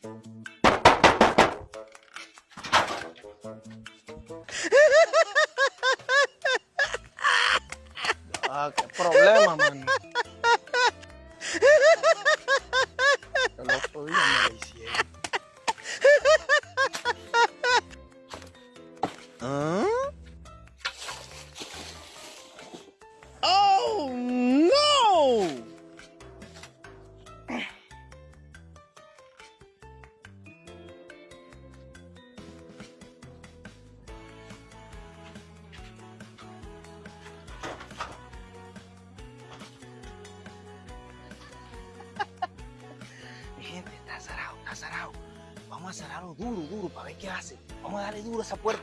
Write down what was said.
Ah, qué problema, mano. El otro día me la hicieron. ¿Ah? Vamos a cerrarlo duro, duro, para ver qué hace. Vamos a darle duro a esa puerta.